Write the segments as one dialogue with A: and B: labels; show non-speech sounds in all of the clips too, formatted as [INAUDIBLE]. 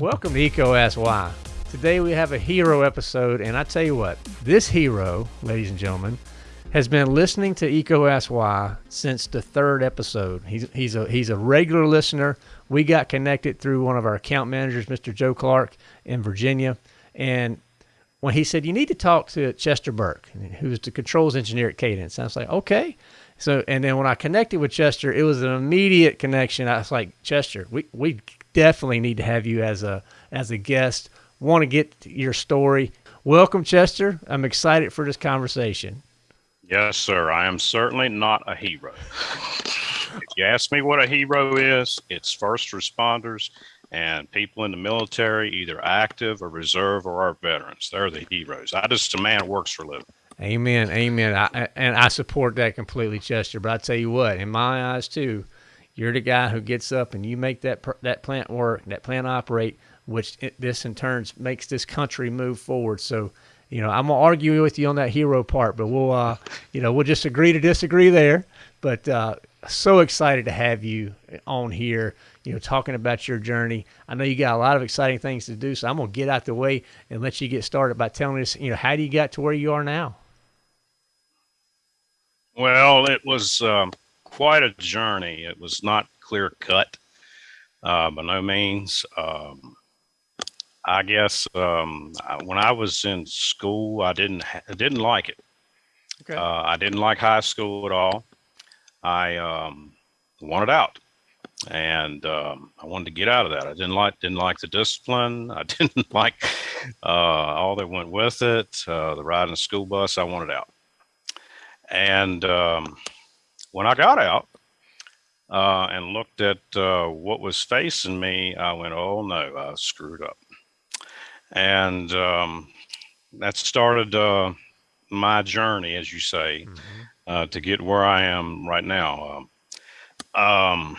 A: Welcome to EECO Ask Why. Today we have a hero episode, and I tell you what, this hero, ladies and gentlemen, has been listening to EECO Ask Why since the third episode. He's, he's, a, he's a regular listener. We got connected through one of our account managers, Mr. Joe Clark in Virginia. And when he said, You need to talk to Chester Burke, who's the controls engineer at Cadence, I was like, Okay. So, and then when I connected with Chester, it was an immediate connection. I was like, Chester, we, we definitely need to have you as a, as a guest. Want to get your story. Welcome, Chester. I'm excited for this conversation.
B: Yes, sir. I am certainly not a hero. if you ask me what a hero is, it's first responders and people in the military, either active or reserve or our veterans. They're the heroes. I just a man works for a living.
A: Amen. Amen. I, and I support that completely, Chester. But I tell you what, in my eyes too, you're the guy who gets up and you make that that plant work, that plant operate, which this in turn makes this country move forward. So you know, I'm gonna argue with you on that hero part, but we'll, uh, you know, we'll just agree to disagree there. But uh, so excited to have you on here, you know, talking about your journey. I know you got a lot of exciting things to do, so I'm gonna get out the way and let you get started by telling us, you know, how do you get to where you are now?
B: Well, it was um, quite a journey. It was not clear cut, uh, by no means. Um, I guess um, when I was in school, I didn't I didn't like it. Okay. Uh, I didn't like high school at all. I um, wanted out, and um, I wanted to get out of that. I didn't like didn't like the discipline. [LAUGHS] I didn't like uh, all that went with it. Uh, the ride in the school bus. I wanted out. And um, when I got out uh, and looked at uh, what was facing me, I went, "Oh no, I screwed up." and um, that started uh, my journey, as you say, mm-hmm. uh, to get where I am right now. Um, um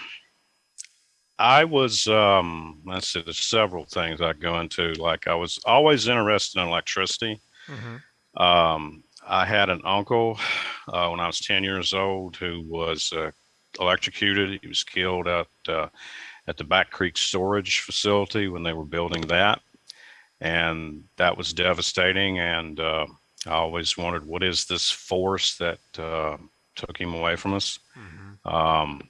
B: I was, um, let's see, there's several things I go into. Like I was always interested in electricity. Mm-hmm. Um, I had an uncle uh, when I was 10 years old who was uh, electrocuted. He was killed at uh, at the Back Creek storage facility when they were building that and that was devastating. And uh, I always wondered, what is this force that uh, took him away from us? Mm-hmm. Um,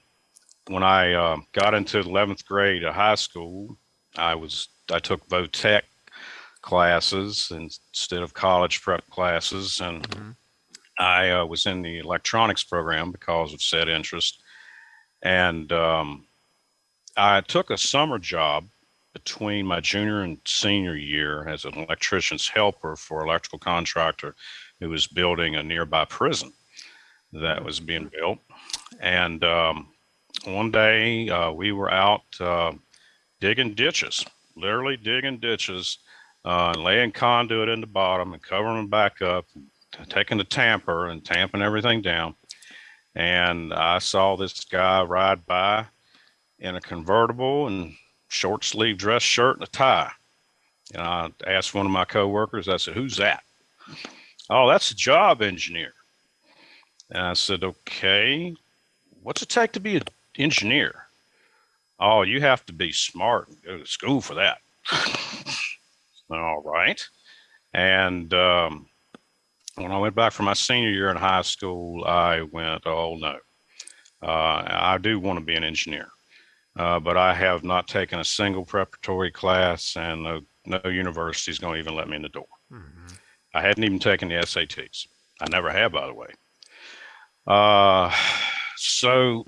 B: when I uh, got into 11th grade of high school, I was I took Votech classes instead of college prep classes, and mm-hmm. I uh, was in the electronics program because of said interest. And um, I took a summer job between my junior and senior year as an electrician's helper for electrical contractor who was building a nearby prison that was being built. And um, one day uh, we were out uh, digging ditches, literally digging ditches, uh, and laying conduit in the bottom and covering them back up, taking the tamper and tamping everything down. And I saw this guy ride by in a convertible and short sleeve dress shirt and a tie. And I asked one of my coworkers, I said, Who's that? Oh, that's a job engineer. And I said, Okay, what's it take to be an engineer? Oh, you have to be smart and go to school for that. [LAUGHS] All right. And um, when I went back for my senior year in high school, I went, Oh, no, uh, I do want to be an engineer. Uh, but I have not taken a single preparatory class, and no, no university is going to even let me in the door. Mm-hmm. I hadn't even taken the SATs. I never have, by the way. Uh, so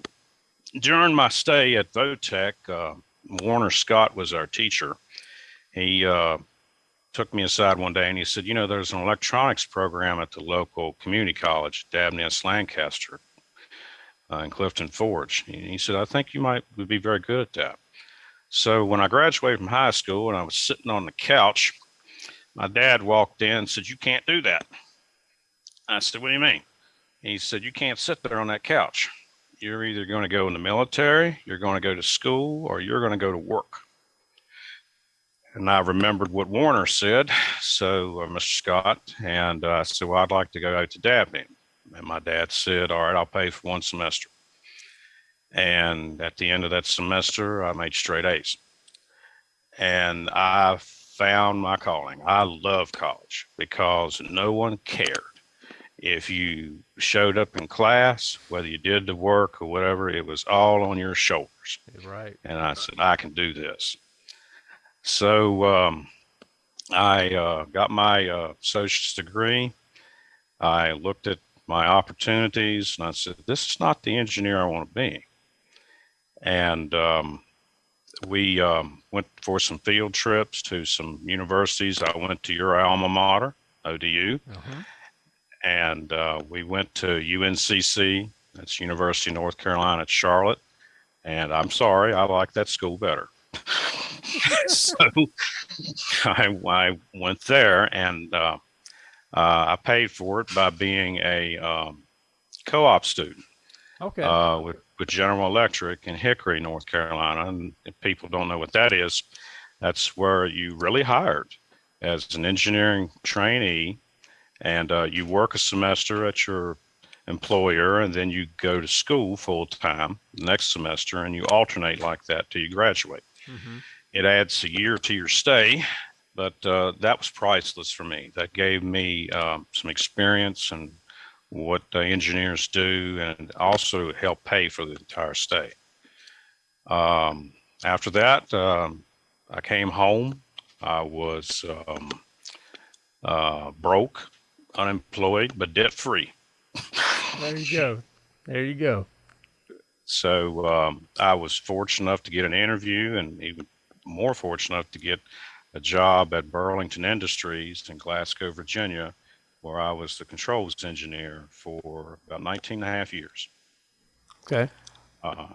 B: during my stay at Votech, uh, Warner Scott was our teacher. He uh, took me aside one day and he said, You know, there's an electronics program at the local community college, Dabney S. Lancaster uh, in Clifton Forge. And he said, I think you might would be very good at that. So when I graduated from high school and I was sitting on the couch, my dad walked in and said, You can't do that. I said, What do you mean? He said, You can't sit there on that couch. You're either going to go in the military, you're going to go to school, or you're going to go to work. And I remembered what Warner said, so uh, Mr. Scott, and uh, I said, Well, I'd like to go to Dabney. and my dad said, "All right, I'll pay for one semester." And at the end of that semester, I made straight A's, and I found my calling. I love college because no one cared if you showed up in class, whether you did the work or whatever, it was all on your shoulders.
A: Right.
B: And I said, I can do this. So um, I uh, got my uh, associate's degree. I looked at my opportunities and I said, this is not the engineer I want to be. And um, we um, went for some field trips to some universities. I went to your alma mater, ODU. Uh-huh and uh, we went to UNCC. That's University of North Carolina at Charlotte. And I'm sorry, I like that school better. [LAUGHS] so I, I, went there and uh, uh, I paid for it by being a um, co-op student.
A: Okay.
B: Uh, with, with General Electric in Hickory, North Carolina. And if people don't know what that is, that's where you really hired as an engineering trainee and uh, you work a semester at your employer and then you go to school full time next semester and you alternate like that till you graduate. Mm-hmm. It adds a year to your stay, but uh, that was priceless for me. That gave me um, some experience and what uh, engineers do and also helped pay for the entire stay. Um, after that, um, I came home. I was um, uh, broke unemployed but debt free.
A: there you go. There you go.
B: So um, I was fortunate enough to get an interview, and even more fortunate enough to get a job at Burlington Industries in Glasgow, Virginia, where I was the controls engineer for about 19 and a half years.
A: Okay.
B: Uh,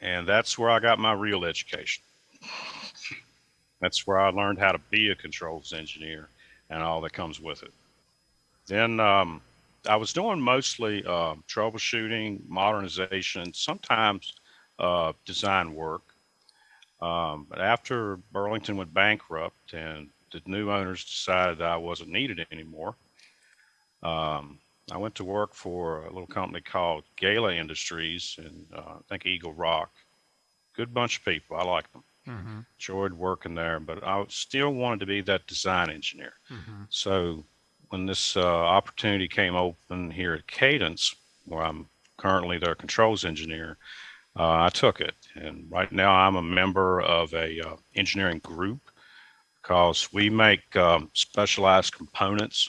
B: and that's where I got my real education. That's where I learned how to be a controls engineer and all that comes with it. Then um, I was doing mostly uh, troubleshooting, modernization, sometimes uh, design work. Um, but after Burlington went bankrupt and the new owners decided I wasn't needed anymore, um, I went to work for a little company called Gala Industries in, uh, I think, Eagle Rock. Good bunch of people. I like them. Mm-hmm. Enjoyed working there, but I still wanted to be that design engineer. Mm-hmm. So when this uh, opportunity came open here at Cadence, where I'm currently their controls engineer, uh, I took it. And right now I'm a member of a uh, engineering group because we make um, specialized components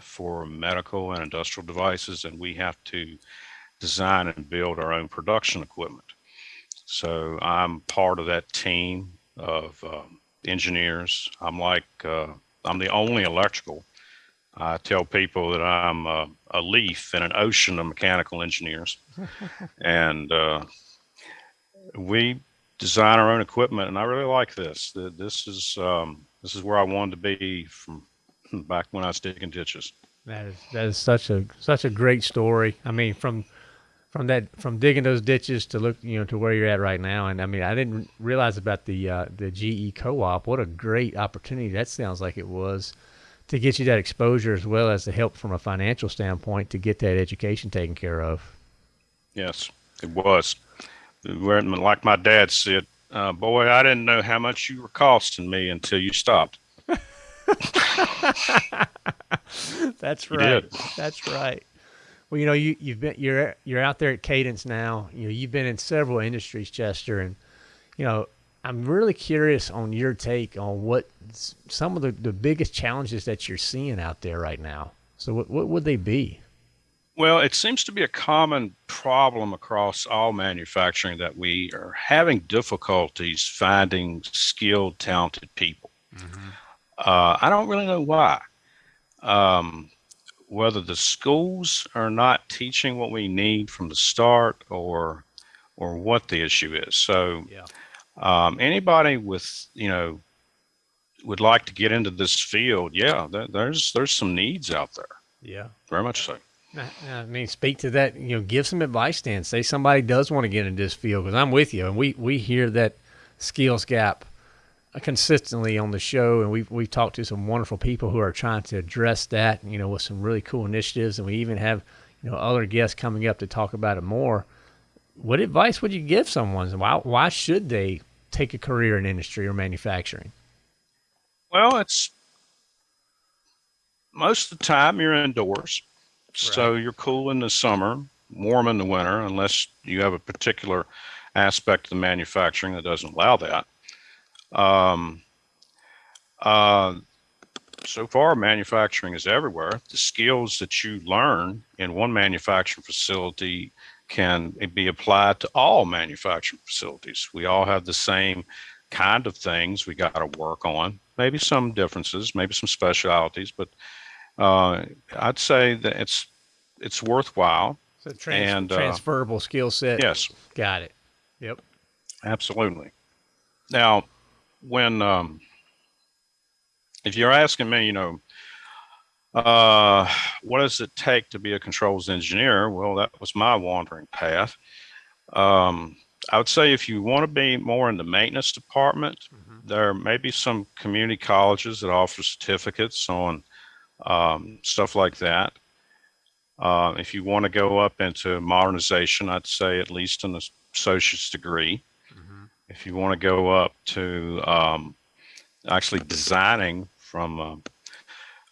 B: for medical and industrial devices, and we have to design and build our own production equipment. So I'm part of that team of um, engineers. I'm like uh, I'm the only electrical I tell people that I'm a, a leaf in an ocean of mechanical engineers, [LAUGHS] and uh, we design our own equipment. And I really like this. This is um, this is where I wanted to be from [LAUGHS] back when I was digging ditches.
A: That is that is such a such a great story. I mean, from from that from digging those ditches to look you know to where you're at right now. And I mean, I didn't realize about the uh, the GE co-op. What a great opportunity that sounds like it was to get you that exposure as well as the help from a financial standpoint to get that education taken care of.
B: Yes, it was. Like my dad said, uh, boy, I didn't know how much you were costing me until you stopped. [LAUGHS]
A: That's right. That's right. Well, you know, you you've been you're you're out there at Cadence now. You know, you've been in several industries, Chester, and you know, I'm really curious on your take on what some of the, the biggest challenges that you're seeing out there right now. So, what, what would they be?
B: Well, it seems to be a common problem across all manufacturing that we are having difficulties finding skilled, talented people. Mm-hmm. Uh, I don't really know why. Um, whether the schools are not teaching what we need from the start, or or what the issue is. So, yeah. Um, anybody with you know would like to get into this field, yeah, there's there's some needs out there.
A: Yeah,
B: very much so.
A: I mean, speak to that. You know, give some advice. Then say somebody does want to get into this field because I'm with you, and we we hear that skills gap consistently on the show, and we've we've talked to some wonderful people who are trying to address that. You know, with some really cool initiatives, and we even have you know other guests coming up to talk about it more. What advice would you give someone? Why why should they take a career in industry or manufacturing?
B: Well, it's most of the time you're indoors, right. so you're cool in the summer, warm in the winter, unless you have a particular aspect of the manufacturing that doesn't allow that. Um, uh, so far, manufacturing is everywhere. The skills that you learn in one manufacturing facility can be applied to all manufacturing facilities. We all have the same kind of things we got to work on. Maybe some differences, maybe some specialities, but uh, I'd say that it's it's worthwhile.
A: So trans- and uh, transferable skill set.
B: Yes,
A: got it. Yep,
B: absolutely. Now, when um, if you're asking me, you know, uh, what does it take to be a controls engineer? Well, that was my wandering path. Um, I would say if you want to be more in the maintenance department, mm-hmm. there may be some community colleges that offer certificates on um, stuff like that. Uh, if you want to go up into modernization, I'd say at least an associate's degree. Mm-hmm. If you want to go up to um, actually designing from a,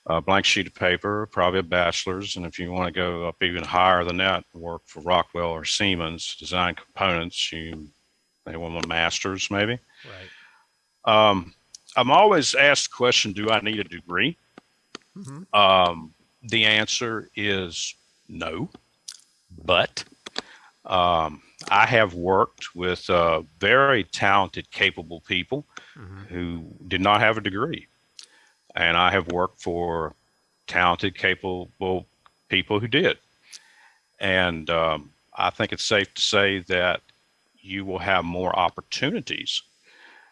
B: a, blank sheet of paper, probably a bachelor's. And if you want to go up even higher than that, work for Rockwell or Siemens, design components, you may want a master's maybe. Right. Um, I'm always asked the question, do I need a degree? Mm-hmm. Um, the answer is no, but um, I have worked with uh, very talented, capable people mm-hmm. who did not have a degree. And I have worked for talented, capable people who did. And um, I think it's safe to say that you will have more opportunities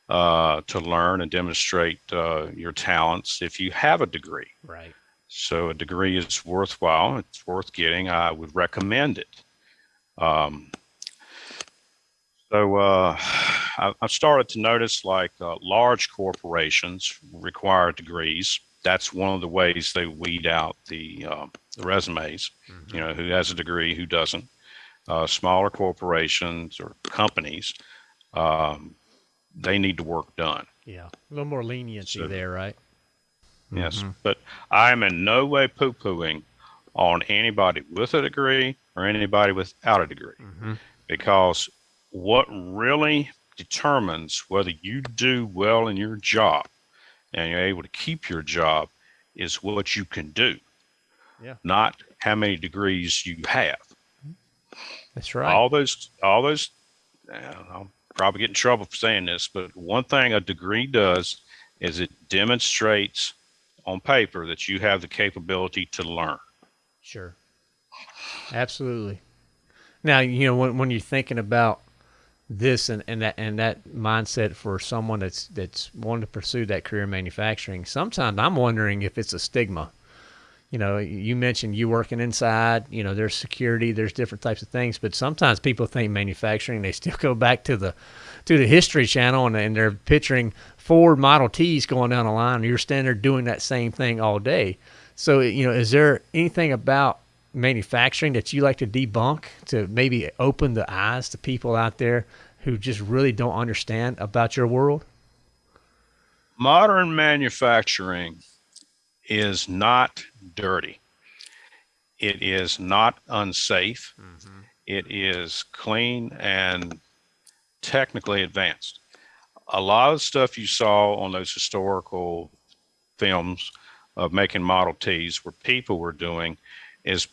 B: uh, to learn and demonstrate uh, your talents if you have a degree.
A: Right.
B: So a degree is worthwhile. It's worth getting. I would recommend it. Um, so uh, [SIGHS] I've started to notice like uh, large corporations require degrees. That's one of the ways they weed out the, uh, the resumes. Mm-hmm. You know, who has a degree, who doesn't. Uh, smaller corporations or companies, um, they need the work done.
A: Yeah, a little more leniency so, there, right?
B: Yes, mm-hmm. but I am in no way poo-pooing on anybody with a degree or anybody without a degree, mm-hmm. because what really determines whether you do well in your job and you're able to keep your job is what you can do.
A: Yeah.
B: Not how many degrees you have.
A: That's right.
B: All those, all those, uh, I'll probably get in trouble for saying this, but one thing a degree does is it demonstrates on paper that you have the capability to learn.
A: Sure. Absolutely. Now, you know, when, when you're thinking about this and, and that and that mindset for someone that's that's wanting to pursue that career in manufacturing sometimes i'm wondering if it's a stigma. You know you mentioned you working inside you know there's security there's different types of things but sometimes people think manufacturing they still [LAUGHS] go back to the to the history channel and, and they're picturing ford model t's going down the line. You're standing there doing that same thing all day. So you know is there anything about manufacturing that you like to debunk to maybe open the eyes to people out there who just really don't understand about your world?
B: Modern manufacturing is not dirty. It is not unsafe. Mm-hmm. It is clean and technically advanced. A lot of stuff you saw on those historical films of making Model Ts where people were doing is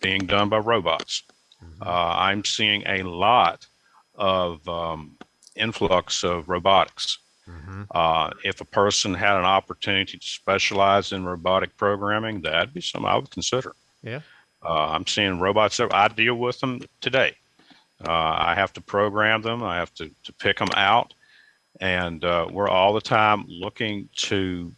B: being done by robots. Mm-hmm. Uh, I'm seeing a lot of um, influx of robotics. Mm-hmm. Uh, if a person had an opportunity to specialize in robotic programming, that'd be something I would consider.
A: Yeah.
B: Uh, I'm seeing robots. That I deal with them today. Uh, I have to program them. I have to, to pick them out. And uh, we're all the time looking to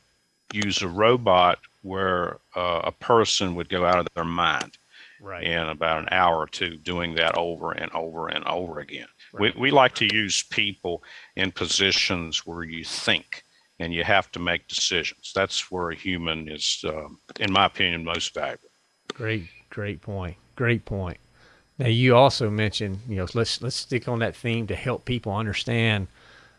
B: use a robot where uh, a person would go out of their mind
A: right.
B: in about an hour or two doing that over and over and over again. Right. We, we like to use people in positions where you think and you have to make decisions. That's where a human is, uh, in my opinion, most valuable.
A: Great, Great point. Great point. Now you also mentioned, you know, let's let's stick on that theme to help people understand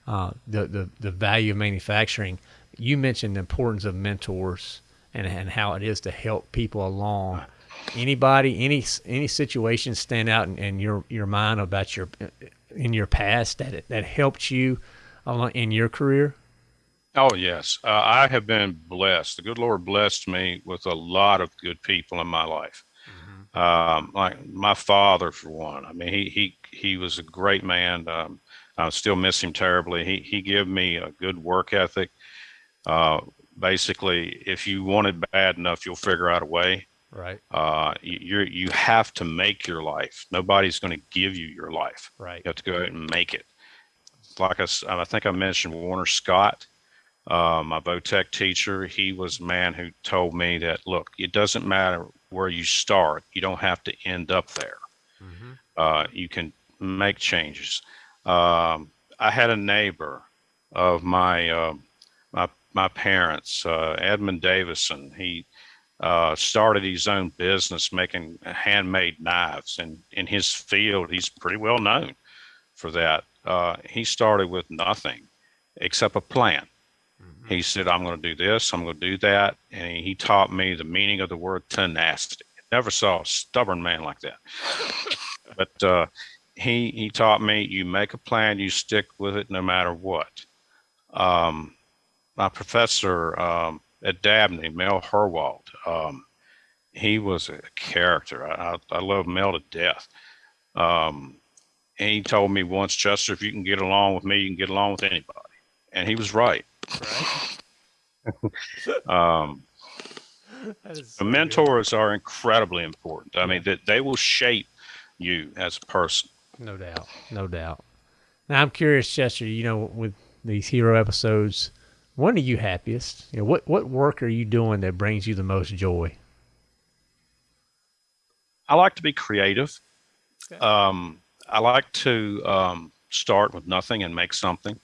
A: uh, the, the the value of manufacturing. You mentioned the importance of mentors and and how it is to help people along. Anybody, any any situation stand out in, in your your mind about your in your past that that helped you in your career?
B: Oh yes, uh, I have been blessed. The good Lord blessed me with a lot of good people in my life. Mm-hmm. Um, like my father, for one. I mean, he he he was a great man. Um, I still miss him terribly. He he gave me a good work ethic. Uh, basically, if you want it bad enough, you'll figure out a way.
A: Right.
B: Uh, you you have to make your life. Nobody's going to give you your life.
A: Right.
B: You have to go out and make it. Like I, I think I mentioned Warner Scott uh, my Votech teacher, he was a man who told me that, look, it doesn't matter where you start, you don't have to end up there. Mm-hmm. Uh, you can make changes. Um, I had a neighbor of my uh, my, my parents, uh, Edmund Davison. He uh, started his own business making handmade knives, and in his field, he's pretty well known for that. Uh, he started with nothing except a plan he said, I'm going to do this, I'm going to do that. And he taught me the meaning of the word tenacity. Never saw a stubborn man like that. [LAUGHS] but uh, he, he taught me you make a plan, you stick with it no matter what. Um, my professor um, at Dabney, Mel Herwald, um, he was a character. I, I, I love Mel to death. Um, and he told me once, Chester, if you can get along with me, you can get along with anybody. And he was right. Right. [LAUGHS] [LAUGHS] um, so mentors good. are incredibly important. I mean, that they will shape you as a person.
A: No doubt. No doubt. Now, I'm curious, Chester. You know, with these hero episodes, when are you happiest? You know, what what work are you doing that brings you the most joy?
B: I like to be creative. Okay. Um, I like to um, start with nothing and make something.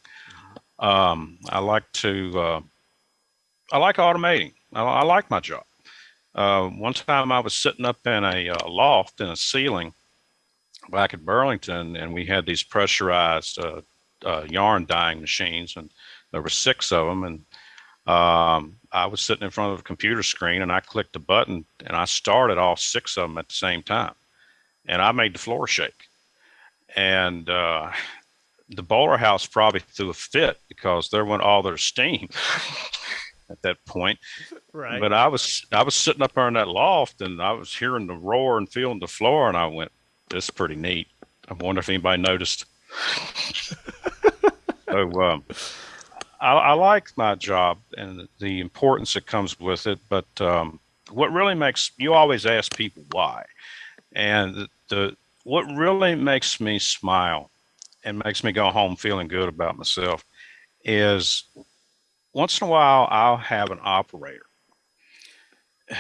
B: Um, I like to, uh, I like automating. I, I like my job. Uh, one time I was sitting up in a uh, loft in a ceiling back at Burlington, and we had these pressurized uh, uh, yarn dyeing machines, and there were six of them. And um, I was sitting in front of a computer screen, and I clicked a button, and I started all six of them at the same time, and I made the floor shake. And uh, the boiler house probably threw a fit because there went all their steam [LAUGHS] at that point. [LAUGHS]
A: Right.
B: But I was I was sitting up there in that loft and I was hearing the roar and feeling the floor and I went, "This is pretty neat." I wonder if anybody noticed. [LAUGHS] so um, I, I, like my job and the importance that comes with it, but um, what really makes you always ask people why, and the, the what really makes me smile and makes me go home feeling good about myself is once in a while I'll have an operator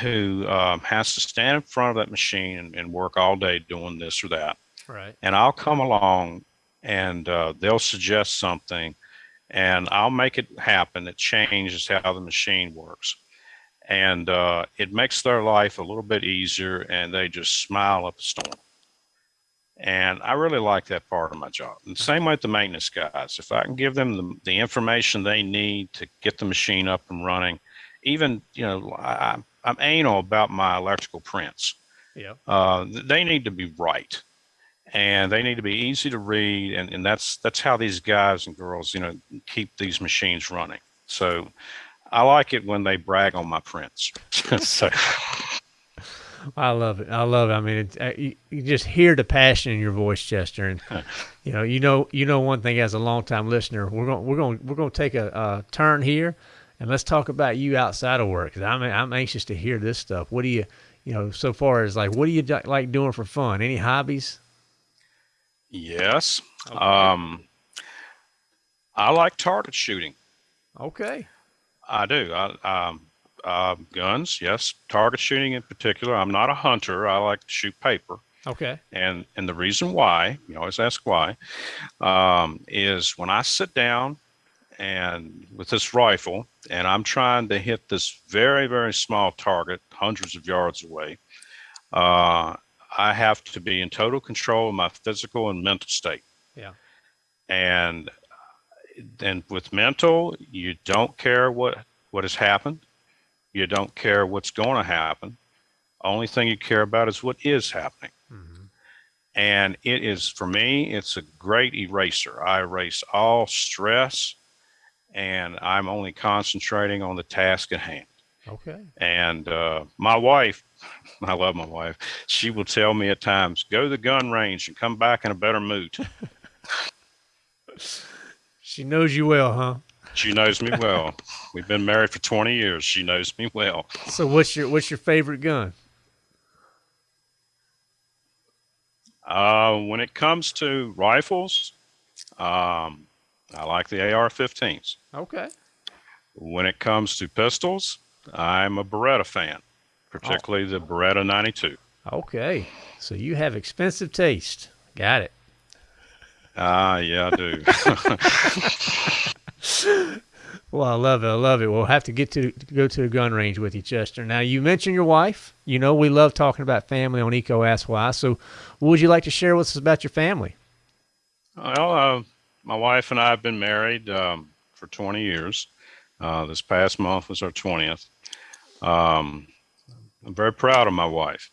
B: who um, has to stand in front of that machine and, and, work all day doing this or that.
A: Right.
B: And I'll come along and uh, they'll suggest something and I'll make it happen. It changes how the machine works. And uh, it makes their life a little bit easier and they just smile up a storm. And I really like that part of my job. And same with the maintenance guys. If I can give them the, the information they need to get the machine up and running, even, you know, I, I'm anal about my electrical prints.
A: Yeah.
B: Uh, they need to be right and they need to be easy to read. And, and that's, that's how these guys and girls, you know, keep these machines running. So I like it when they brag on my prints. [LAUGHS] so
A: I love it. I love it. I mean, it, uh, you, you, just hear the passion in your voice, Chester, and [LAUGHS] you know, you know, you know one thing as a longtime listener, we're going, we're going, we're going to take a, a, turn here, and let's talk about you outside of work. Cause I'm, I'm anxious to hear this stuff. What do you, you know, so far as like, what do you like doing for fun? Any hobbies?
B: Yes. Okay. Um, I like target shooting.
A: Okay.
B: I do. I, um, uh, guns, yes. Target shooting in particular. I'm not a hunter. I like to shoot paper.
A: Okay.
B: And and the reason why, you always ask why, um, is when I sit down and with this rifle and I'm trying to hit this very, very small target, hundreds of yards away, uh, I have to be in total control of my physical and mental state.
A: Yeah.
B: And then with mental, you don't care what what has happened. You don't care what's going to happen. Only thing you care about is what is happening.
A: Mm-hmm.
B: And it is for me, it's a great eraser. I erase all stress, and I'm only concentrating on the task at hand.
A: Okay.
B: And uh, my wife, [LAUGHS] I love my wife. She will tell me at times, "Go to the gun range and come back in a better mood." [LAUGHS]
A: she knows you well, huh?
B: She knows me well. We've been married for 20 years. She knows me well.
A: So what's your what's your favorite gun?
B: Uh, when it comes to rifles, um, I like the AR-15s.
A: Okay.
B: When it comes to pistols, I'm a Beretta fan, particularly oh. the Beretta 92.
A: Okay. So you have expensive taste. Got it.
B: Ah, yeah, I do. [LAUGHS]
A: well, I love it. I love it. We'll have to get to, to, go to the gun range with you, Chester. Now, you mentioned your wife. You know, we love talking about family on EECO Ask Why. So, what would you like to share with us about your family?
B: Well, uh, my wife and I have been married um, for 20 years. Uh, this past month was our 20th. Um, I'm very proud of my wife.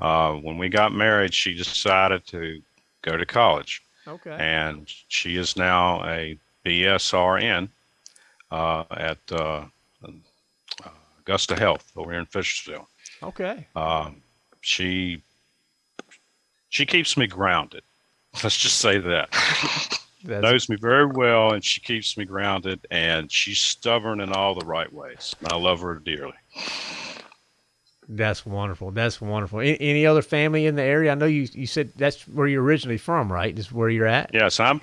B: Uh, when we got married, she decided to go to college.
A: Okay.
B: And she is now a BSRN uh, at uh, Augusta Health over here in Fishersville.
A: Okay.
B: Um, she she keeps me grounded. [LAUGHS] Let's just say that. [LAUGHS] knows me very well, and she keeps me grounded. And she's stubborn in all the right ways. I love her dearly.
A: That's wonderful. That's wonderful. Any, any, other family in the area? I know you, you said that's where you're originally from, right? Is where you're at?
B: Yes, I'm.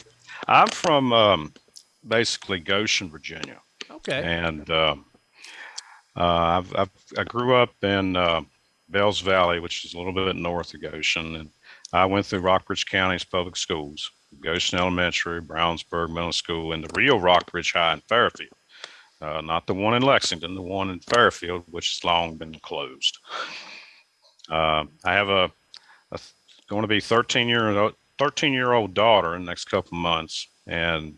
B: I'm from um, basically Goshen, Virginia.
A: Okay.
B: And uh, uh, I've, I've, i grew up in uh, Bells Valley, which is a little bit north of Goshen, and I went through Rockbridge County's public schools, Goshen Elementary, Brownsburg Middle School, and the real Rockbridge High in Fairfield. Uh, not the one in Lexington, the one in Fairfield, which has long been closed. Uh, I have a, a, going to be 13 year 13 year old daughter in the next couple months, and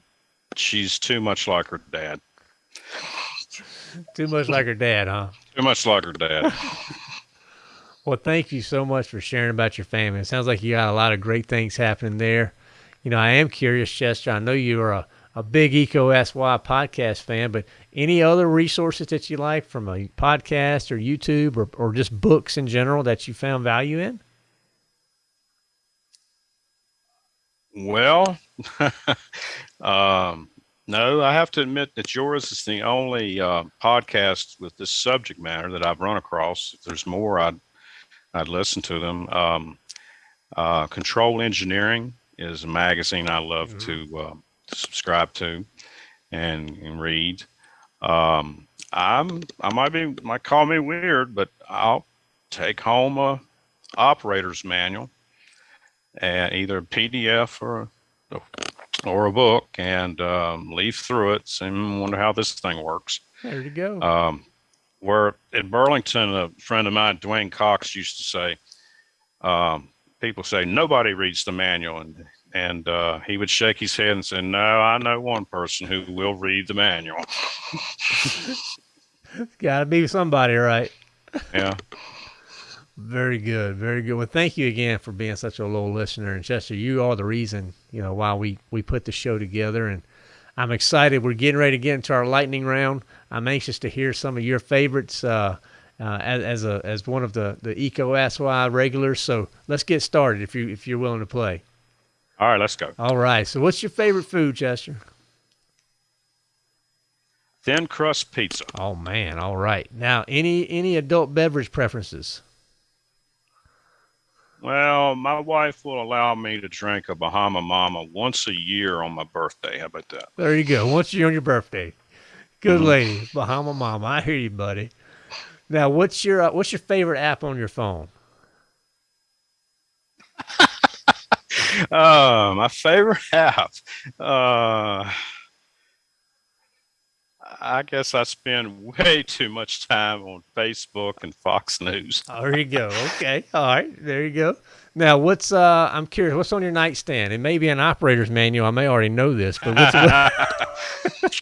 B: she's too much like her dad.
A: too much like her dad, huh?
B: Too much like her dad. [LAUGHS]
A: well, thank you so much for sharing about your family. It sounds like you got a lot of great things happening there. You know, I am curious, Chester. I know you are a, a big EECO SY podcast fan, but any other resources that you like from a podcast or YouTube or, or just books in general that you found value in?
B: Well, [LAUGHS] um, no, I have to admit that yours is the only uh, podcast with this subject matter that I've run across. If there's more, I'd I'd listen to them. Um, uh, Control Engineering is a magazine I love to, uh, to, subscribe to and, and read. Um, I'm I might be might call me weird, but I'll take home a operator's manual and either a PDF or a, or a book and um, leaf through it and wonder how this thing works.
A: There you go.
B: Um, where in Burlington, a friend of mine, Dwayne Cox, used to say, um, people say nobody reads the manual, and and uh, he would shake his head and say, "No, I know one person who will read the manual." [LAUGHS]
A: Got to be somebody, right?
B: Yeah. [LAUGHS]
A: Very good, very good. Well, thank you again for being such a loyal listener. And Chester, you are the reason, you know, why we we put the show together. And I'm excited. We're getting ready to get into our lightning round. I'm anxious to hear some of your favorites uh, uh, as, as a as one of the the EECO Ask Why regulars. So let's get started if you if you're willing to play.
B: All right, let's go.
A: All right. So, what's your favorite food, Chester?
B: Thin crust pizza.
A: Oh man! All right. Now, any any adult beverage preferences?
B: Well, my wife will allow me to drink a Bahama Mama once a year on my birthday. How about that?
A: There you go. Once a year on your birthday. Good mm-hmm. lady, Bahama Mama. I hear you, buddy. Now, what's your uh, what's your favorite app on your phone?
B: Uh, my favorite [LAUGHS] app. Uh, I guess I spend way too much time on Facebook and Fox News.
A: Oh, there you go. Okay. All right. There you go. Now, what's uh? I'm curious. What's on your nightstand? It may be an operator's manual. I may already know this, but what's what, [LAUGHS]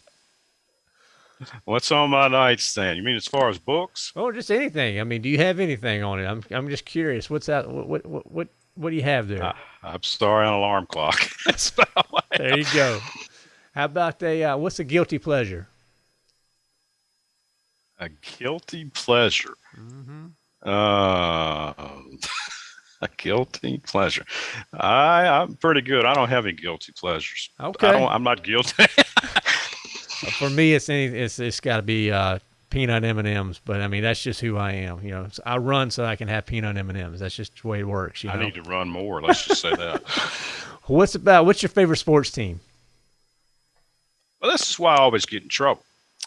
B: What's on my nightstand? You mean as far as books?
A: oh, just anything. I mean, do you have anything on it? I'm I'm just curious. What's that? What what what what, what do you have there?
B: Uh, I'm sorry, an alarm clock. [LAUGHS] That's about what I
A: there you go. How about a uh, what's a guilty pleasure?
B: A guilty pleasure.
A: Mm-hmm.
B: Uh, [LAUGHS] a guilty pleasure. I I'm pretty good. I don't have any guilty pleasures.
A: Okay.
B: I don't. I'm not guilty. [LAUGHS]
A: For me, it's any, it's it's got to be uh, peanut M and M's. But I mean, that's just who I am. You know, I run so I can have peanut M and M's. That's just the way it works. You
B: I
A: know.
B: need to run more. Let's just say that. [LAUGHS]
A: What's about? What's your favorite sports team?
B: Well, this is why I always get in trouble.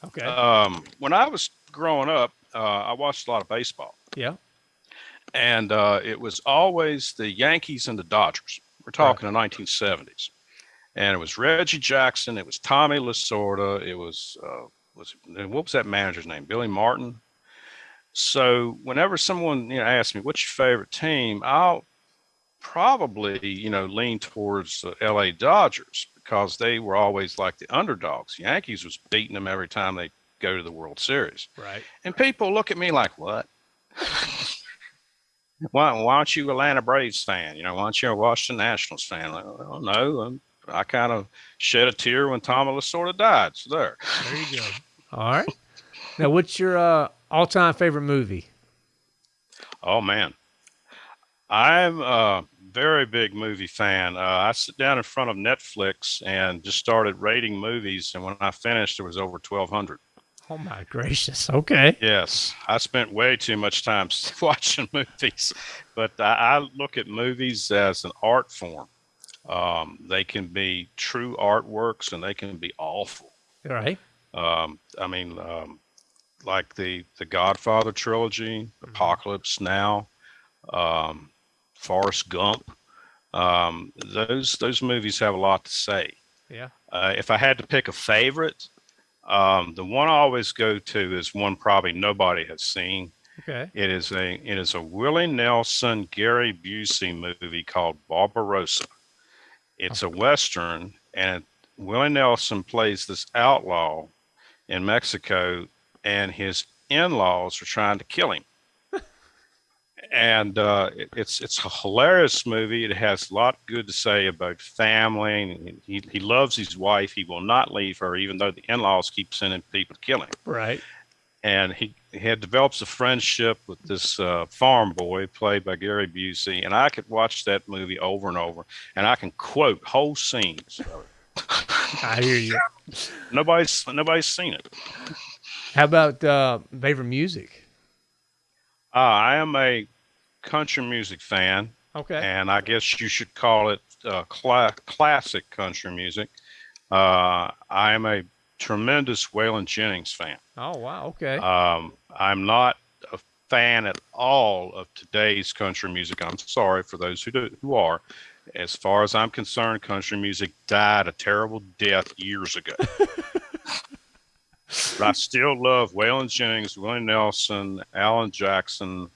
A: Okay.
B: Um, when I was growing up, uh, I watched a lot of baseball,
A: yeah.
B: and uh, it was always the Yankees and the Dodgers. We're talking the 1970s, and it was Reggie Jackson, it was Tommy Lasorda, it was uh, was what was that manager's name? Billy Martin. So whenever someone you know asks me what's your favorite team, I'll probably you know lean towards the L.A. Dodgers because they were always like the underdogs. Yankees was beating them every time they go to the World Series.
A: Right.
B: And people look at me like, what? [LAUGHS] why, why aren't you a Atlanta Braves fan? You know, why aren't you a Washington Nationals fan? Like, well, no, I'm, I kind of shed a tear when Tom Lasorda died. So there.
A: There you go. All right. Now, what's your uh, all-time favorite movie?
B: Oh man, I'm a very big movie fan. Uh, I sit down in front of Netflix and just started rating movies, and when I finished, there was over 1,200.
A: Oh my gracious. Okay.
B: Yes, I spent way too much time [LAUGHS] watching movies, but I, I look at movies as an art form. Um, they can be true artworks and they can be awful.
A: All right.
B: Um, I mean, um, like the the Godfather trilogy, Apocalypse Now, um, Forrest Gump. Um, those those movies have a lot to say.
A: Yeah.
B: Uh, if I had to pick a favorite, um, the one I always go to is one probably nobody has seen.
A: Okay.
B: It is a it is a Willie Nelson Gary Busey movie called Barbarosa. It's a western, and Willie Nelson plays this outlaw in Mexico, and his in-laws are trying to kill him. [LAUGHS] and uh, it- it's it's a hilarious movie. It has a lot good to say about family. And he he loves his wife. He will not leave her, even though the in-laws keep sending people to kill him
A: Right.
B: and he, he had develops a friendship with this uh, farm boy played by Gary Busey, and I could watch that movie over and over, and I can quote whole scenes.
A: I hear you. [LAUGHS]
B: Nobody's nobody's seen it.
A: How about uh, favorite music?
B: Uh, I am a country music fan,
A: Okay.
B: and I guess you should call it uh, cla- classic country music. Uh, I am a tremendous Waylon Jennings fan.
A: oh wow. Okay.
B: Um, I'm not a fan at all of today's country music. I'm sorry for those who do, who are. As far as I'm concerned, country music died a terrible death years ago. [LAUGHS] but I still love Waylon Jennings, Willie Nelson, Alan Jackson,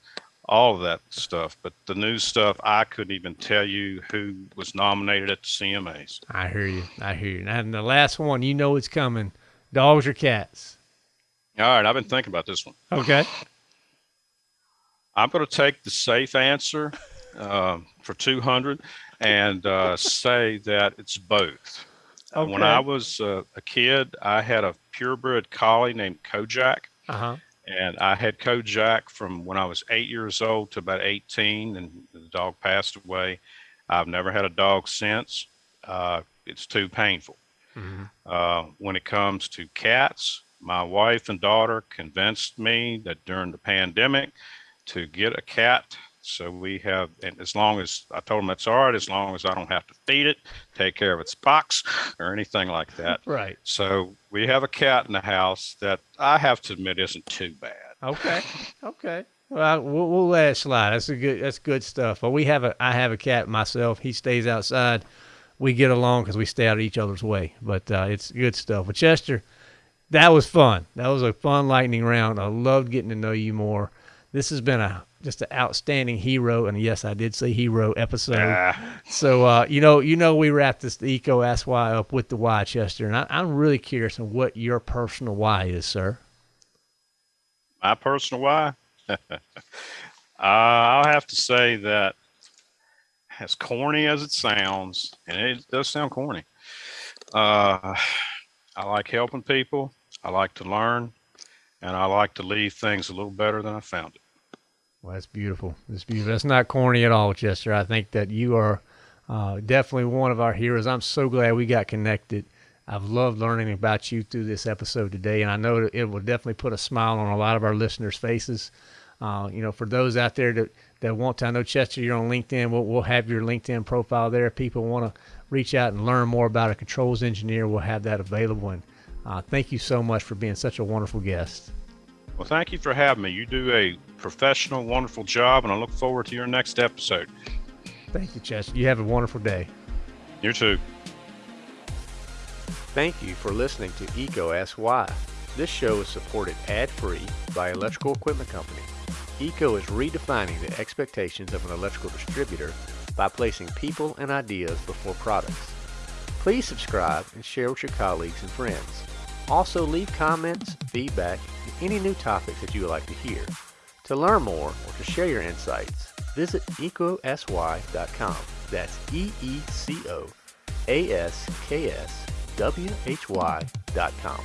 B: all of that stuff. But the new stuff, I couldn't even tell you who was nominated at the CMAs.
A: I hear you. I hear you. And the last one, you know it's coming. Dogs or cats?
B: All right, I've been thinking about this one.
A: Okay.
B: I'm going to take the safe answer um, for 200 and uh, say that it's both. Uh, When I was uh, a kid, I had a purebred collie named Kojak,
A: Uh huh.
B: and I had Kojak from when I was eight years old to about 18, and the dog passed away. I've never had a dog since. Uh, it's too painful.
A: hmm
B: Uh, when it comes to cats, my wife and daughter convinced me that during the pandemic to get a cat. So we have, and as long as I told them that's all right, as long as I don't have to feed it, take care of its box, or anything like that. [LAUGHS]
A: Right.
B: So we have a cat in the house that I have to admit isn't too bad.
A: Okay. Okay. Well, we'll, we'll let it slide. That's a good. That's good stuff. Well, we have a. I have a cat myself. He stays outside. We get along because we stay out of each other's way. But uh, it's good stuff. But Chester, that was fun. That was a fun lightning round. I loved getting to know you more. This has been a just an outstanding hero, and yes, I did say hero episode.
B: Ah,
A: So uh, you know, you know, we wrapped this the EECO Ask Why up with the why, Chester, and I, I'm really curious on what your personal why is, sir.
B: my personal why. [LAUGHS] uh, I'll have to say that, as corny as it sounds, and it does sound corny. Uh, I like helping people. I like to learn, and I like to leave things a little better than I found it.
A: Well, that's beautiful. That's beautiful. That's not corny at all, Chester. I think that you are uh, definitely one of our heroes. I'm so glad we got connected. I've loved learning about you through this episode today, and I know that it will definitely put a smile on a lot of our listeners' faces. Uh, you know, for those out there that, that want to, I know Chester, you're on LinkedIn. We'll, we'll have your LinkedIn profile there. If people want to reach out and learn more about a controls engineer, we'll have that available. And uh, thank you so much for being such a wonderful guest.
B: Well, thank you for having me. You do a professional, wonderful job, and I look forward to your next episode.
A: Thank you, Chester. You have a wonderful day.
B: You too.
A: Thank you for listening to EECO Ask Why. This show is supported ad-free by Electrical Equipment Company. EECO is redefining the expectations of an electrical distributor by placing people and ideas before products. Please subscribe and share with your colleagues and friends. Also leave comments, feedback, and any new topics that you would like to hear. To learn more or to share your insights, visit eecoaskwhy.com. That's E-E-C-O A-S-K-S W-H-Y dot com.